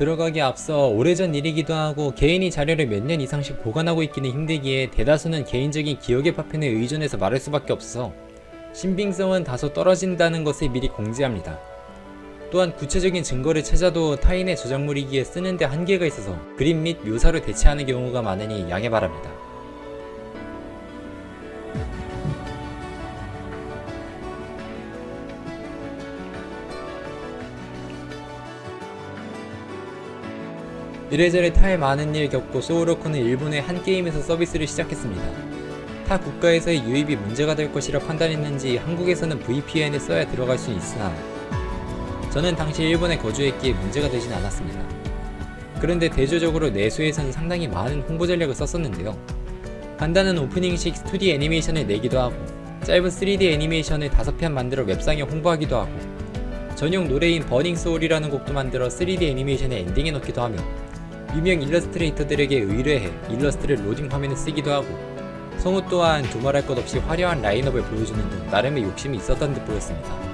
들어가기 앞서 오래전 일이기도 하고 개인이 자료를 몇 년 이상씩 보관하고 있기는 힘들기에 대다수는 개인적인 기억의 파편에 의존해서 말할 수밖에 없어서 신빙성은 다소 떨어진다는 것을 미리 공지합니다. 또한 구체적인 증거를 찾아도 타인의 저작물이기에 쓰는데 한계가 있어서 그림 및 묘사로 대체하는 경우가 많으니 양해 바랍니다. 이래저래 타의 많은 일 겪고 소울워크는 일본의 한 게임에서 서비스를 시작했습니다. 타 국가에서의 유입이 문제가 될 것이라 판단했는지 한국에서는 VPN을 써야 들어갈 수 있으나 저는 당시 일본에 거주했기에 문제가 되진 않았습니다. 그런데 대조적으로 내수에서는 상당히 많은 홍보 전략을 썼었는데요. 간단한 오프닝식 2D 애니메이션을 내기도 하고 짧은 3D 애니메이션을 5편 만들어 웹상에 홍보하기도 하고 전용 노래인 Burning Soul이라는 곡도 만들어 3D 애니메이션의 엔딩에 넣기도 하며 유명 일러스트레이터들에게 의뢰해 일러스트를 로딩 화면에 쓰기도 하고 성우 또한 두말할 것 없이 화려한 라인업을 보여주는 등 나름의 욕심이 있었던 듯 보였습니다.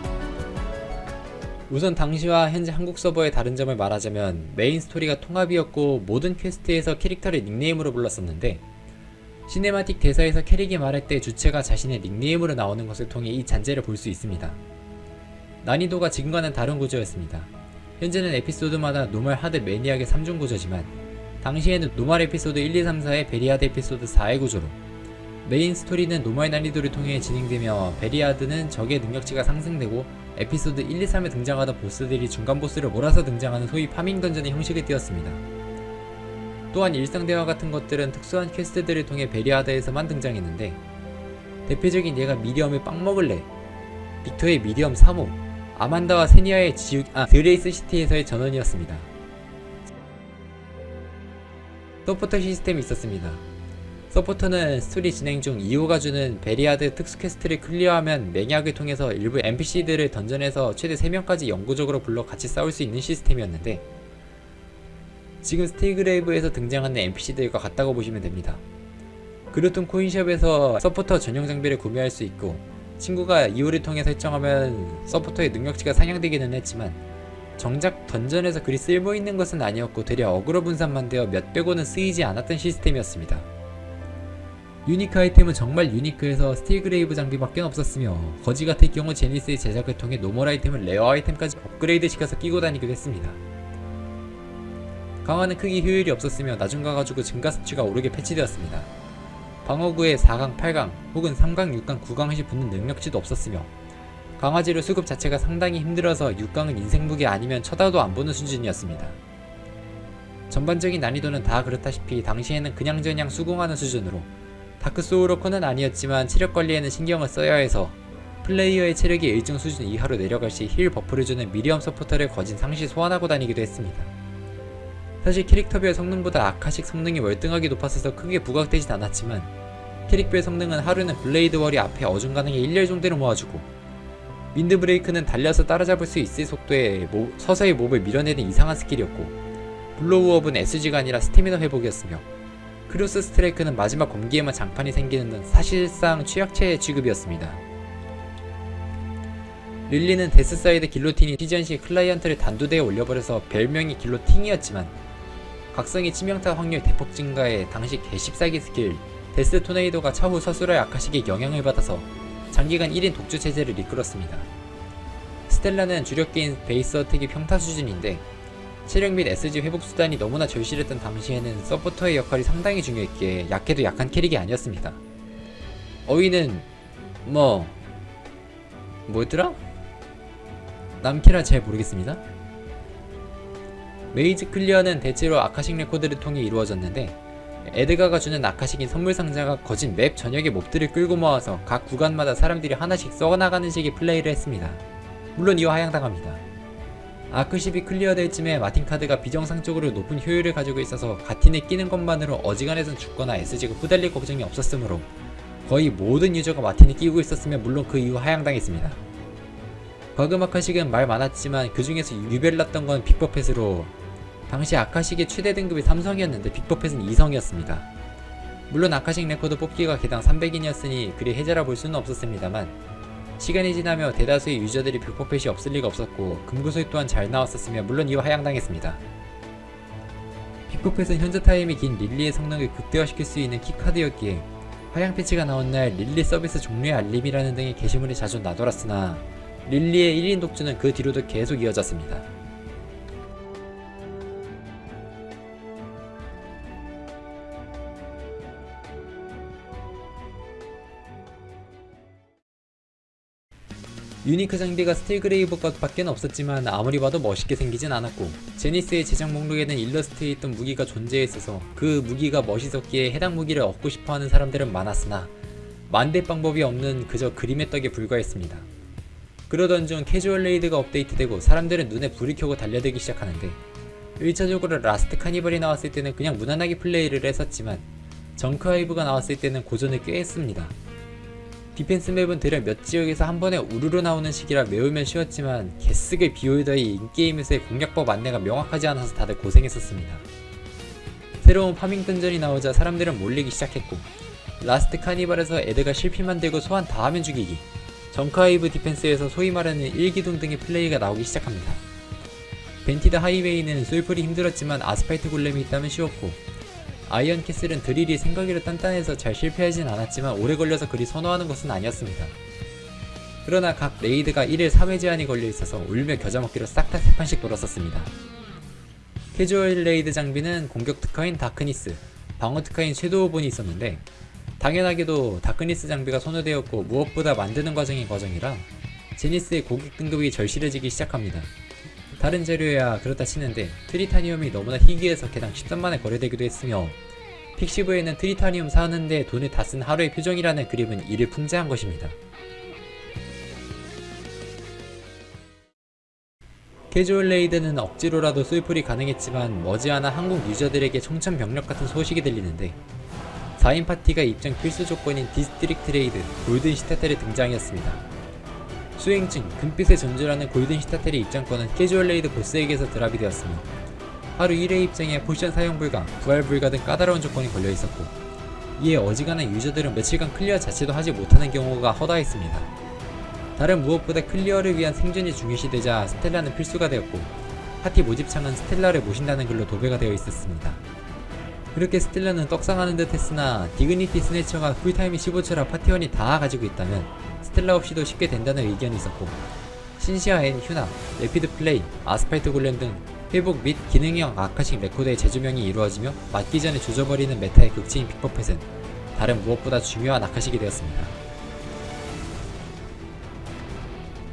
우선 당시와 현재 한국 서버의 다른 점을 말하자면 메인 스토리가 통합이었고 모든 quest에서 캐릭터를 닉네임으로 불렀었는데 cinematic 대사에서 캐릭이 말할 때 주체가 자신의 닉네임으로 나오는 것을 통해 이 잔재를 볼 수 있습니다. 난이도가 지금과는 다른 구조였습니다. 현재는 에피소드마다 normal hard maniac의 3중 구조지만 당시에는 normal 에피소드 1, 2, 3, 4의 very hard 에피소드 4의 구조로 메인 스토리는 normal 난이도를 통해 진행되며 very hard는 적의 능력치가 상승되고 에피소드 1, 2, 3에 등장하던 보스들이 중간 보스를 몰아서 등장하는 소위 farming dungeon의 형식을 띄었습니다. 또한 일상 대화 같은 것들은 특수한 quest들을 통해 very hard에서만 등장했는데 대표적인 예가 미디엄의 빵 먹을래 빅터의 미디엄 3호 아만다와 세니아의 지옥, 아, 드레이스 시티에서의 전원이었습니다. 서포터 시스템이 있었습니다. 서포터는 스토리 진행 중 2호가 주는 베리아드 특수 퀘스트를 클리어하면 맹약을 통해서 일부 NPC들을 던전에서 최대 3명까지 영구적으로 불러 같이 싸울 수 있는 시스템이었는데 지금 스테이그레이브에서 등장하는 NPC들과 같다고 보시면 됩니다. 그루톤 코인숍에서 서포터 전용 장비를 구매할 수 있고 친구가 이유를 통해 설정하면 서포터의 능력치가 상향되기는 했지만 정작 던전에서 그리 쓸모있는 것은 아니었고 되려 어그로 분산만 되어 몇백 원은 쓰이지 않았던 시스템이었습니다. 유니크 아이템은 정말 유니크해서 스틸그레이브 장비밖에 없었으며 거지 같을 경우 제니스의 제작을 통해 normal 아이템을 rare 아이템까지 업그레이드 시켜서 끼고 다니기도 했습니다. 강화는 크게 효율이 없었으며 나중 가가지고 증가 수치가 오르게 패치되었습니다. 방어구에 4강, 8강 혹은 3강, 6강, 9강시 붙는 능력치도 없었으며 강화지로 수급 자체가 상당히 힘들어서 6강은 인생무기 아니면 쳐다도 안 보는 수준이었습니다. 전반적인 난이도는 다 그렇다시피 당시에는 그냥저냥 수긍하는 수준으로 다크 소울워커는 아니었지만 체력 관리에는 신경을 써야 해서 플레이어의 체력이 일정 수준 이하로 내려갈 시 heal buff를 주는 미리엄 서포터를 거진 상시 소환하고 다니기도 했습니다. 사실 캐릭터별 성능보다 아카식 성능이 월등하게 높았어서 크게 부각되진 않았지만 캐릭별 성능은 하루는 Blade Wall이 앞에 어중간하게 1렬 정도를 모아주고 Wind Break는 달려서 따라잡을 수 있을 속도에 모, 서서히 몹을 밀어내는 이상한 스킬이었고 Blow Up은 SG가 아니라 스태미너 회복이었으며 Cross Strike는 마지막 검기에만 장판이 생기는 등 사실상 최약체 취급이었습니다. 릴리는 Death Scythe Guillotine이 시전 시 클라이언트를 단두대에 올려버려서 별명이 길로팅이었지만 각성이 치명타 확률 대폭 증가에 당시 개십사기 스킬 Death Tornado가 차후 서술의 아카식에 영향을 받아서 장기간 1인 독주 체제를 이끌었습니다. 스텔라는 주력기인 Bass Attack이 평타 수준인데 체력 및 SG 회복 수단이 너무나 절실했던 당시에는 서포터의 역할이 상당히 중요했기에 약해도 약한 캐릭이 아니었습니다. 어윈은 뭐 뭐였더라? 남캐라 잘 모르겠습니다. maze clear는 대체로 아카식 레코드를 통해 이루어졌는데 에드가가 주는 아카식인 선물 상자가 거진 맵 전역의 몹들을 끌고 모아서 각 구간마다 사람들이 하나씩 썩어나가는 식의 플레이를 했습니다. 물론 이후 하향당합니다. 아크12 clear될 쯤에 마틴 카드가 비정상적으로 높은 효율을 가지고 있어서 가틴에 끼는 것만으로 어지간해선 죽거나 SG가 후달릴 걱정이 없었으므로 거의 모든 유저가 마틴을 끼고 있었으면 물론 그 이후 하향당했습니다. 버그 아카식은 말 많았지만 그 중에서 유별났던 건 픽퍼펫으로 당시 아카식의 최대 등급이 3성이었는데 픽퍼펫은 2성이었습니다. 물론 아카식 레코드 뽑기가 개당 300엔이었으니 그리 해자라 볼 수는 없었습니다만 시간이 지나며 대다수의 유저들이 픽퍼펫이 없을 리가 없었고 금구소이 또한 잘 나왔었으며 물론 이후 하향당했습니다. 픽퍼펫은 현자 타임이 긴 릴리의 성능을 극대화시킬 수 있는 key card였기에 하향 패치가 나온 날 릴리 서비스 종료의 알림이라는 등의 게시물이 자주 나돌았으나 릴리의 1인 독주는 그 뒤로도 계속 이어졌습니다. 유니크 장비가 스틸 그레이브 것 밖에 없었지만 아무리 봐도 멋있게 생기진 않았고 제니스의 제작 목록에는 일러스트에 있던 무기가 존재했어서 그 무기가 멋있었기에 해당 무기를 얻고 싶어하는 사람들은 많았으나 만들 방법이 없는 그저 그림의 떡에 불과했습니다. 그러던 중 casual raid가 업데이트되고 사람들은 눈에 불이 켜고 달려들기 시작하는데 1차적으로 라스트 카니발이 나왔을 때는 그냥 무난하게 플레이를 했었지만 정크 하이브가 나왔을 때는 고전을 꽤 했습니다. defense map은 대략 몇 지역에서 한 번에 우르르 나오는 시기라 외우면 쉬웠지만 개쓰게 비홀더의 in-game에서의 공략법 안내가 명확하지 않아서 다들 고생했었습니다. 새로운 farming 던전이 나오자 사람들은 몰리기 시작했고 라스트 카니발에서 에드가 실피 만들고 소환 다 하면 죽이기 정크 하이브 defense에서 소위 말하는 일기둥 등의 플레이가 나오기 시작합니다. 벤티드 하이웨이는 솔플이 힘들었지만 아스팔트 골렘이 있다면 쉬웠고 아이언 캐슬은 드릴이 생각외로 단단해서 잘 실패하진 않았지만 오래 걸려서 그리 선호하는 것은 아니었습니다. 그러나 각 raid가 1일 3회 제한이 걸려 있어서 울며 겨자 먹기로 싹 다 3판씩 돌았었습니다. casual raid 장비는 공격 특화인 다크니스, 방어 특화인 섀도우본이 있었는데 당연하게도 다크니스 장비가 선호되었고 무엇보다 만드는 과정이 과정이라 제니스의 고객 등급이 절실해지기 시작합니다. 다른 재료야 그렇다 치는데 트리타니움이 너무나 희귀해서 개당 13만에 거래되기도 했으며 픽시브에는 트리타니움 사는데 돈을 다 쓴 하루의 표정이라는 그림은 이를 풍자한 것입니다. casual raid는 억지로라도 솔플이 가능했지만 머지않아 한국 유저들에게 청천벽력 같은 소식이 들리는데 4인 파티가 입장 필수 조건인 district raid 골든 시타델의 등장이었습니다. 수행증, 금빛의 전주라는 골든 시타델의 입장권은 casual raid 보스에게서 drop이 되었으며 하루 1회 입장에 포션 사용 불가, 부활 불가 등 까다로운 조건이 걸려 있었고 이에 어지간한 유저들은 며칠간 clear 자체도 하지 못하는 경우가 허다했습니다. 다른 무엇보다 clear를 위한 생존이 중요시되자 스텔라는 필수가 되었고 파티 모집창은 스텔라를 모신다는 글로 도배가 되어 있었습니다. 그렇게 스텔라는 떡상하는 듯 했으나 Dignity Snatcher가 cool time이 15초라 파티원이 다 가지고 있다면 스텔라 없이도 쉽게 된다는 의견이 있었고 신시아 앤 휴나, 레피드 플레이, 아스팔트 골렘 등 회복 및 기능형 아카식 레코드의 재조명이 이루어지며 맞기 전에 조져버리는 meta의 극치인 픽퍼펫은 다른 무엇보다 중요한 Akashic이 되었습니다.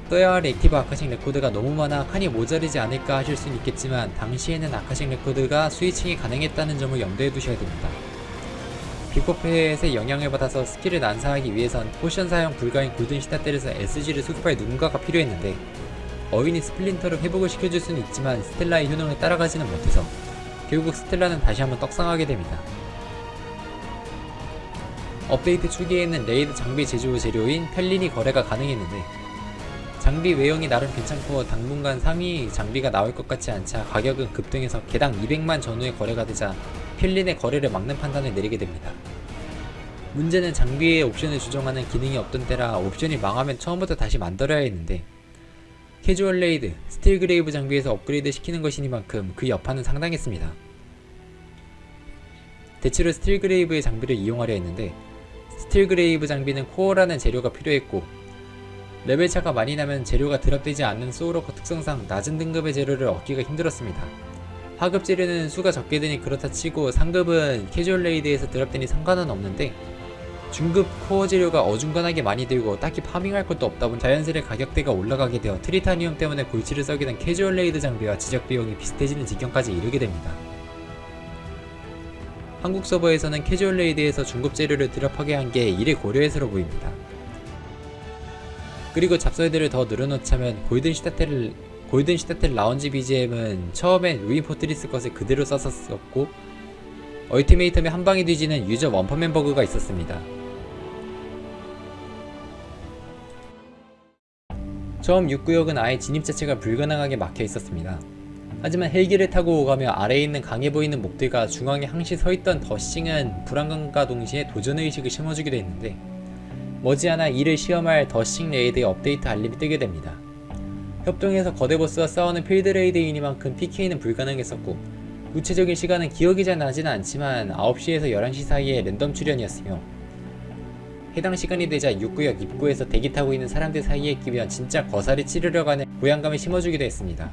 써야 할 active Akashic record가 너무 많아 칸이 모자르지 않을까 하실 수는 있겠지만 당시에는 Akashic record가 switching이 가능했다는 점을 염두에 두셔야 됩니다. 빅포펫의 영향을 받아서 스킬을 난사하기 위해선 potion 사용 불가인 골든 시타텔에서 SG를 수급할 누군가가 필요했는데 어윈이 스플린터를 회복을 시켜줄 수는 있지만 스텔라의 효능을 따라가지는 못해서 결국 스텔라는 다시 한번 떡상하게 됩니다. 업데이트 초기에는 raid 장비 제조 재료인 펠린이 거래가 가능했는데 장비 외형이 나름 괜찮고 당분간 상위 장비가 나올 것 같지 않자 가격은 급등해서 개당 200만 전후에 거래가 되자 필린의 거래를 막는 판단을 내리게 됩니다. 문제는 장비의 옵션을 조정하는 기능이 없던 때라 옵션이 망하면 처음부터 다시 만들어야 했는데 casual raid, 스틸 그레이브 장비에서 업그레이드 시키는 것이니만큼 그 여파는 상당했습니다. 대체로 스틸 그레이브의 장비를 이용하려 했는데 스틸 그레이브 장비는 코어라는 재료가 필요했고 레벨 차가 많이 나면 재료가 drop되지 않는 소울워커 특성상 낮은 등급의 재료를 얻기가 힘들었습니다. 하급 재료는 수가 적게 되니 그렇다 치고 상급은 casual raid에서 drop되니 상관은 없는데 중급 코어 재료가 어중간하게 많이 들고 딱히 farming할 것도 없다 보니 자연스레 가격대가 올라가게 되어 트리타니움 때문에 골치를 썩게 된 casual raid 장비와 제작 비용이 비슷해지는 지경까지 이르게 됩니다. 한국 서버에서는 casual raid에서 중급 재료를 drop하게 한 게 이를 고려해서로 보입니다. 그리고 잡설들을 더 늘어놓자면 골든 시타텔 골든 시타텔 라운지 BGM은 처음엔 루인 포트리스 것을 그대로 썼었고 얼티메이텀에 한방에 뒤지는 user 원펀맨 버그가 있었습니다. 처음 6구역은 아예 진입 자체가 불가능하게 막혀 있었습니다. 하지만 헬기를 타고 오가며 아래에 있는 강해 보이는 mob들과 중앙에 항시 서있던 더싱은 불안감과 동시에 도전의식을 심어주기도 했는데 머지않아 이를 시험할 더싱 raid의 업데이트 알림이 뜨게 됩니다. 협동해서 거대 보스와 싸우는 field raid이니만큼 PK는 불가능했었고 구체적인 시간은 기억이 잘 나지는 않지만 9시에서 11시 사이에 랜덤 출연이었으며 해당 시간이 되자 육구역 입구에서 대기 타고 있는 사람들 사이에 끼면 진짜 거사를 치르러 가는 고양감을 심어주기도 했습니다.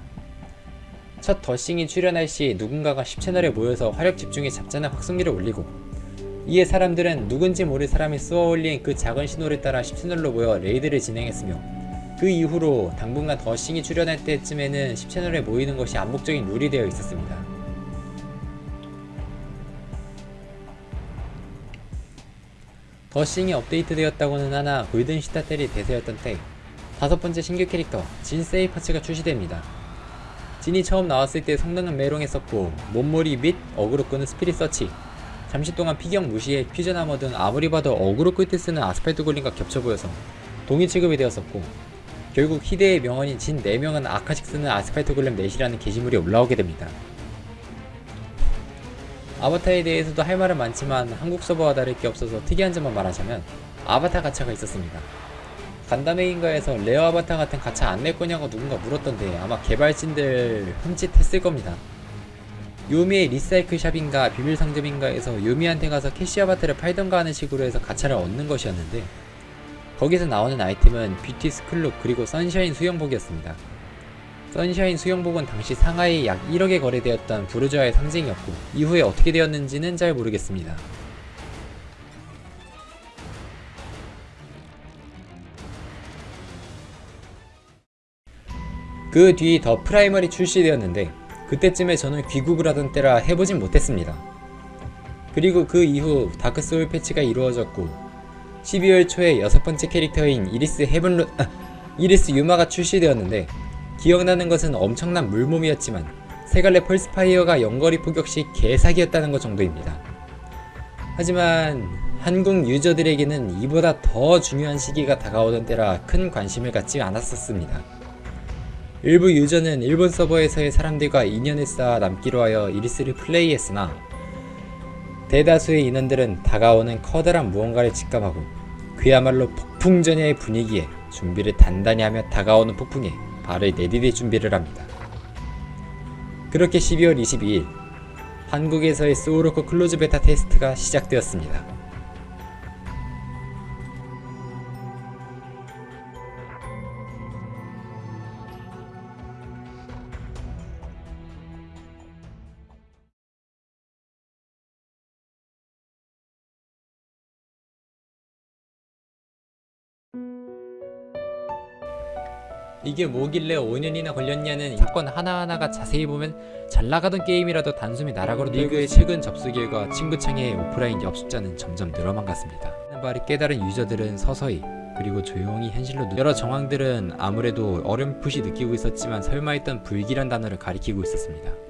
첫 더싱이 출연할 시 누군가가 10채널에 모여서 화력 집중해 잡자는 확성기를 올리고 이에 사람들은 누군지 모를 사람이 쏘아 올린 그 작은 신호를 따라 10채널로 모여 raid를 진행했으며 그 이후로 당분간 더싱이 출연할 때쯤에는 10채널에 모이는 것이 암묵적인 룰이 되어 있었습니다. 더싱이 업데이트되었다고는 하나 골든 시타텔이 대세였던 때 다섯 번째 신규 캐릭터 진 세이파츠가 출시됩니다. 진이 처음 나왔을 때 성능은 메롱했었고 mob몰이 및 어그로 끄는 Spirit Search 잠시 동안 피격 무시에 Fusion Armor 등 아무리 봐도 어그로 끌 때 쓰는 아스팔트 golem과 겹쳐 보여서 동일 취급이 되었었고 결국 희대의 명언인 진 4명은 Akashic 쓰는 아스팔트 골렘 넷이라는 게시물이 올라오게 됩니다. 아바타에 대해서도 할 말은 많지만 한국 서버와 다를 게 없어서 특이한 점만 말하자면 아바타 가차가 있었습니다. 간담회인가에서 rare 아바타 같은 가차 안 낼 거냐고 누군가 물었던데 아마 개발진들 흠칫했을 겁니다. 요미의 recycle shop인가 비밀 상점인가에서 요미한테 가서 cash 아바타를 팔던가 하는 식으로 해서 가차를 얻는 것이었는데 거기서 나오는 아이템은 beauty school look 그리고 sunshine 수영복이었습니다. sunshine 수영복은 당시 상하의 약 1억에 거래되었던 부르주아의 상징이었고 이후에 어떻게 되었는지는 잘 모르겠습니다. 그 뒤 더 프라이머리 출시되었는데 그때쯤에 저는 귀국을 하던 때라 해보진 못했습니다. 그리고 그 이후 다크소울 패치가 이루어졌고 12월 초에 여섯 번째 캐릭터인 이리스 헤븐루 아, 이리스 유마가 출시되었는데 기억나는 것은 엄청난 물몸이었지만 세갈래 Pulse Fire가 근거리 포격 시 개사기였다는 것 정도입니다. 하지만 한국 user들에게는 이보다 더 중요한 시기가 다가오던 때라 큰 관심을 갖지 않았었습니다. 일부 user는 일본 서버에서의 사람들과 인연을 쌓아 남기로 하여 이리스를 플레이했으나 대다수의 인원들은 다가오는 커다란 무언가를 직감하고 그야말로 폭풍전야의 분위기에 준비를 단단히 하며 다가오는 폭풍에 발을 내디딜 준비를 합니다. 그렇게 12월 22일 한국에서의 소울워커 close beta test가 시작되었습니다. 이게 뭐길래 5년이나 걸렸냐는 사건 하나하나가 자세히 보면 잘 나가던 게임이라도 단숨에 나락으로 리그의 최근 접수 결과 친구창의 오프라인 엽숫자는 점점 늘어만 갔습니다. 바를 깨달은 유저들은 서서히 그리고 조용히 현실로 누... 여러 정황들은 아무래도 어렴풋이 느끼고 있었지만 설마 했던 불길한 단어를 가리키고 있었습니다.